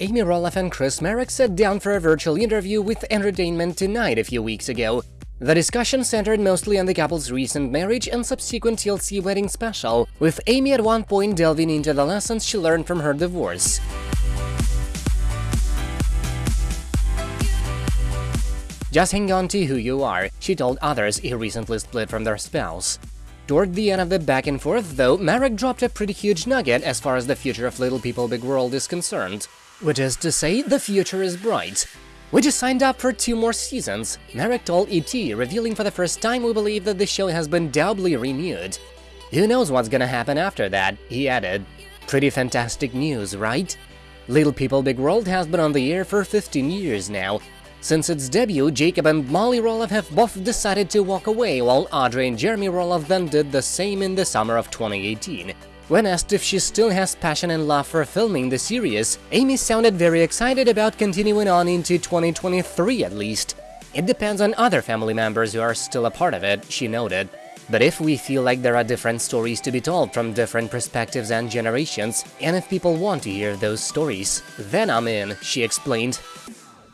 Amy Roloff and Chris Marek sat down for a virtual interview with Entertainment Tonight a few weeks ago. The discussion centered mostly on the couple's recent marriage and subsequent TLC wedding special, with Amy at one point delving into the lessons she learned from her divorce. Just hang on to who you are, she told others he recently split from their spouse. Toward the end of the back and forth, though, Marek dropped a pretty huge nugget as far as the future of Little People Big World is concerned. Which is to say, the future is bright. We just signed up for two more seasons, Marek told ET, revealing for the first time we believe that the show has been doubly renewed. Who knows what's gonna happen after that, he added. Pretty fantastic news, right? Little People Big World has been on the air for 15 years now, since its debut, Jacob and Molly Roloff have both decided to walk away, while Audrey and Jeremy Roloff then did the same in the summer of 2018. When asked if she still has passion and love for filming the series, Amy sounded very excited about continuing on into 2023 at least. It depends on other family members who are still a part of it, she noted. But if we feel like there are different stories to be told from different perspectives and generations, and if people want to hear those stories, then I'm in, she explained.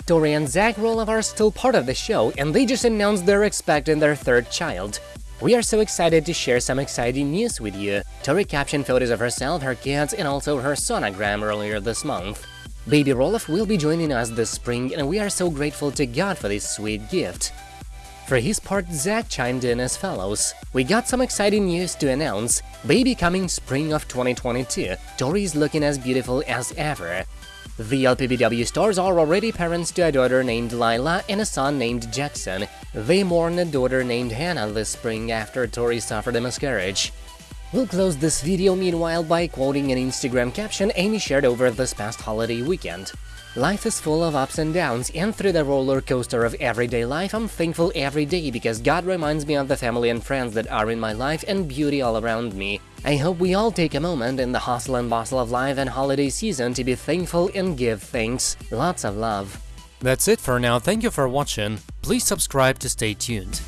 Tori and Zach Roloff are still part of the show, and they just announced they're expecting their third child. We are so excited to share some exciting news with you. Tori captioned photos of herself, her kids, and also her sonogram earlier this month. Baby Roloff will be joining us this spring, and we are so grateful to God for this sweet gift. For his part, Zach chimed in as follows. We got some exciting news to announce. Baby coming spring of 2022. Tori is looking as beautiful as ever. The LPBW stars are already parents to a daughter named Lilah and a son named Jackson. They mourn a daughter named Hannah this spring after Tori suffered a miscarriage. We'll close this video meanwhile by quoting an Instagram caption Amy shared over this past holiday weekend. Life is full of ups and downs, and through the roller coaster of everyday life, I'm thankful every day because God reminds me of the family and friends that are in my life and beauty all around me. I hope we all take a moment in the hustle and bustle of life and holiday season to be thankful and give thanks. Lots of love. That's it for now, thank you for watching, please subscribe to stay tuned.